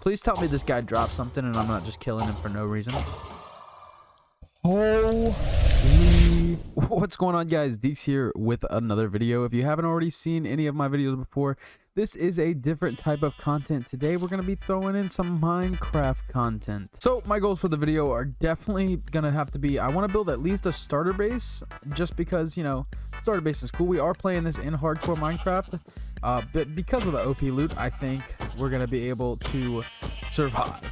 Please tell me this guy dropped something and I'm not just killing him for no reason. Holy... What's going on guys? Deeks here with another video. If you haven't already seen any of my videos before, this is a different type of content. Today we're going to be throwing in some Minecraft content. So my goals for the video are definitely going to have to be, I want to build at least a starter base just because, you know, starter base is cool. We are playing this in hardcore Minecraft, uh, but because of the OP loot, I think we're going to be able to survive.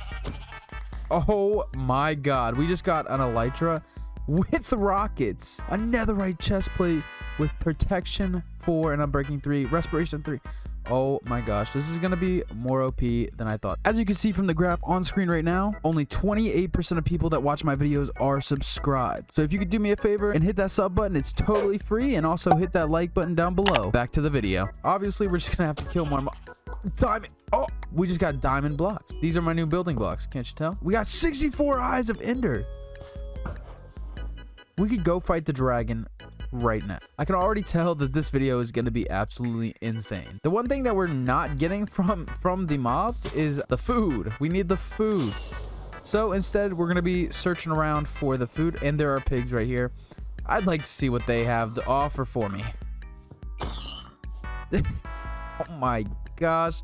Oh my god, we just got an Elytra with rockets, a netherite chestplate with protection 4 and unbreaking 3, respiration 3. Oh my gosh, this is going to be more OP than I thought. As you can see from the graph on screen right now, only 28% of people that watch my videos are subscribed. So if you could do me a favor and hit that sub button, it's totally free. And also hit that like button down below. Back to the video. Obviously, we're just going to have to kill more diamond. Oh, we just got diamond blocks. These are my new building blocks. Can't you tell? We got 64 eyes of ender. We could go fight the dragon right now. I can already tell that this video is going to be absolutely insane. The one thing that we're not getting from from the mobs is the food. We need the food. So instead, we're going to be searching around for the food. And there are pigs right here. I'd like to see what they have to offer for me. oh my gosh.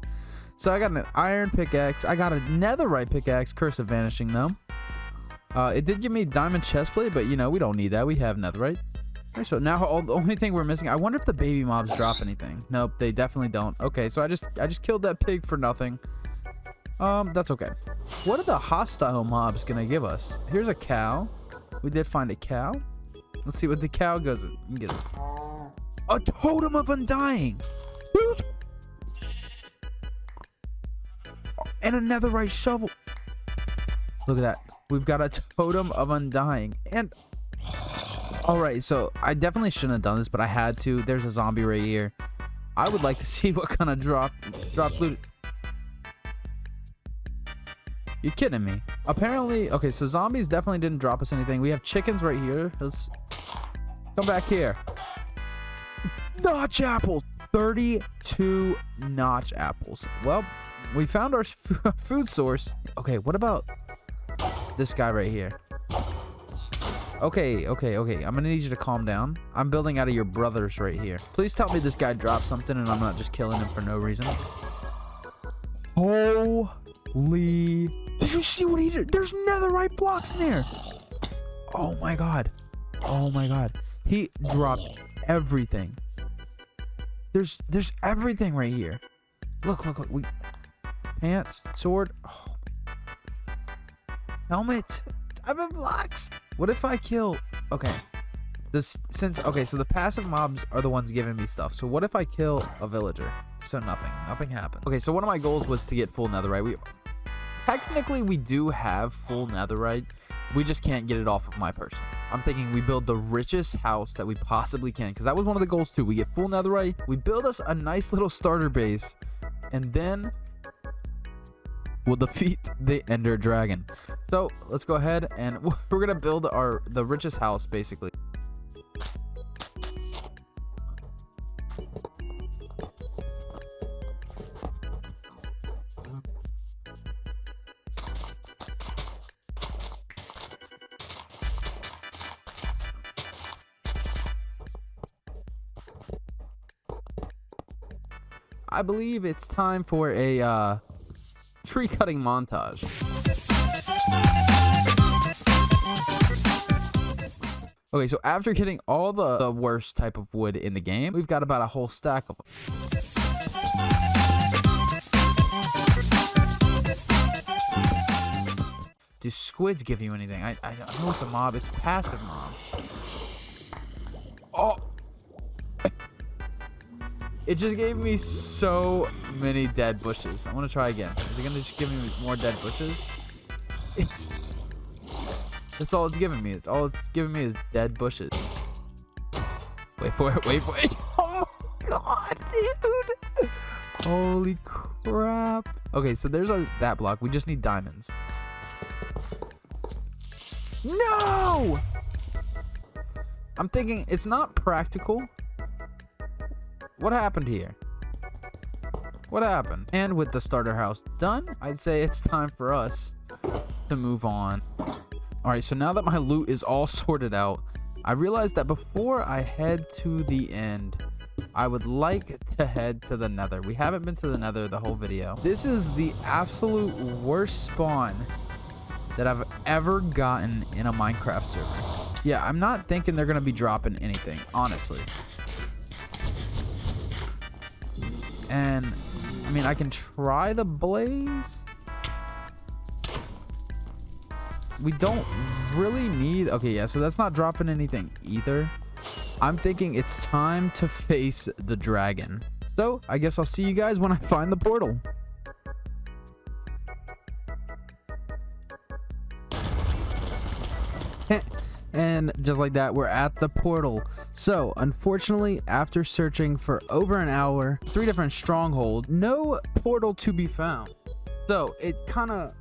So I got an iron pickaxe. I got a netherite pickaxe. Curse of vanishing though. Uh, it did give me diamond chestplate, but you know, we don't need that. We have netherite. So now all, the only thing we're missing, I wonder if the baby mobs drop anything. Nope, they definitely don't. Okay, so I just I just killed that pig for nothing. Um, that's okay. What are the hostile mobs gonna give us? Here's a cow. We did find a cow. Let's see what the cow goes. Get this. A totem of undying. And a netherite shovel. Look at that. We've got a totem of undying. And all right, so I definitely shouldn't have done this, but I had to. There's a zombie right here. I would like to see what kind of drop drop loot. You're kidding me. Apparently, okay, so zombies definitely didn't drop us anything. We have chickens right here. Let's come back here. Notch apples. 32 notch apples. Well, we found our food source. Okay, what about this guy right here? Okay, okay, okay. I'm gonna need you to calm down. I'm building out of your brothers right here. Please tell me this guy dropped something and I'm not just killing him for no reason. Holy... Did you see what he did? There's netherite blocks in there. Oh my god. Oh my god. He dropped everything. There's there's everything right here. Look, look, look. We pants, sword. Oh. Helmet. Diamond blocks. What if I kill... Okay. This since okay, so the passive mobs are the ones giving me stuff. So what if I kill a villager? So nothing. Nothing happened. Okay, so one of my goals was to get full netherite. We technically we do have full netherite. We just can't get it off of my person. I'm thinking we build the richest house that we possibly can because that was one of the goals too. We get full netherite. We build us a nice little starter base, and then will defeat the Ender Dragon. So let's go ahead and we're gonna build our the richest house basically. I believe it's time for a uh, tree cutting montage. Okay, so after getting all the, the worst type of wood in the game, we've got about a whole stack of them. Do squids give you anything? I, I know it's a mob. It's passive mob. It just gave me so many dead bushes. I want to try again. Is it going to just give me more dead bushes? That's all it's giving me. It's all it's giving me is dead bushes. Wait for it. Wait for it. Oh my god, dude. Holy crap. Okay, so there's our that block. We just need diamonds. No! I'm thinking it's not practical what happened here? What happened? And with the starter house done, I'd say it's time for us to move on. All right, so now that my loot is all sorted out, I realized that before I head to the end, I would like to head to the nether. We haven't been to the nether the whole video. This is the absolute worst spawn that I've ever gotten in a Minecraft server. Yeah, I'm not thinking they're going to be dropping anything, honestly. And, I mean, I can try the blaze. We don't really need... Okay, yeah, so that's not dropping anything either. I'm thinking it's time to face the dragon. So, I guess I'll see you guys when I find the portal. and just like that we're at the portal. So unfortunately after searching for over an hour three different strongholds no portal to be found. So it kind of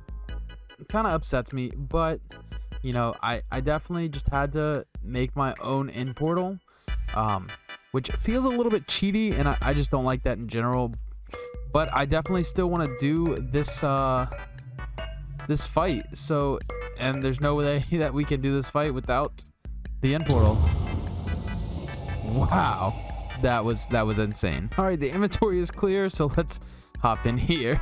kind of upsets me but you know i i definitely just had to make my own end portal um which feels a little bit cheaty and i, I just don't like that in general but i definitely still want to do this uh this fight. So and there's no way that we can do this fight without the end portal. Wow. That was that was insane. All right, the inventory is clear, so let's hop in here.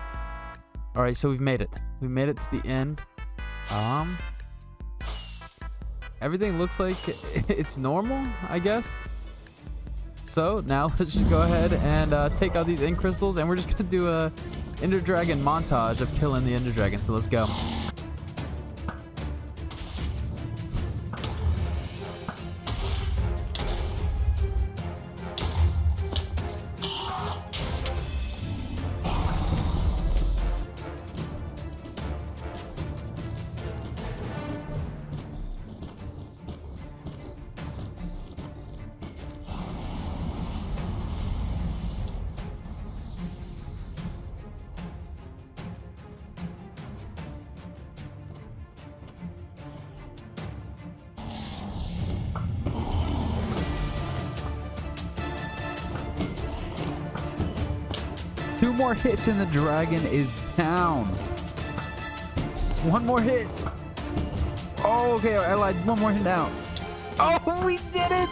All right, so we've made it. We made it to the end. Um Everything looks like it's normal, I guess. So now let's just go ahead and uh, take out these end crystals and we're just gonna do a Ender Dragon montage of killing the Ender Dragon. So let's go. Two more hits and the dragon is down. One more hit. Oh, okay. I lied. One more hit now. Oh, we did it.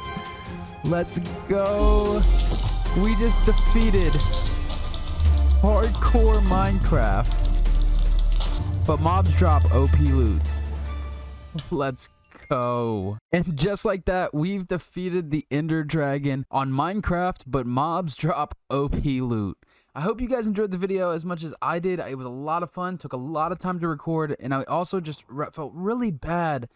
Let's go. We just defeated hardcore Minecraft. But mobs drop OP loot. Let's go. And just like that, we've defeated the Ender Dragon on Minecraft, but mobs drop OP loot. I hope you guys enjoyed the video as much as I did. It was a lot of fun, took a lot of time to record, and I also just felt really bad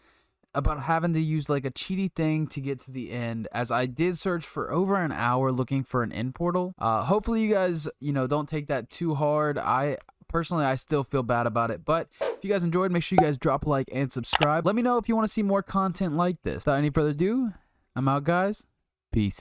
about having to use like a cheaty thing to get to the end as I did search for over an hour looking for an end portal. Uh, hopefully you guys, you know, don't take that too hard. I personally, I still feel bad about it, but if you guys enjoyed, make sure you guys drop a like and subscribe. Let me know if you want to see more content like this. Without any further ado, I'm out guys. Peace.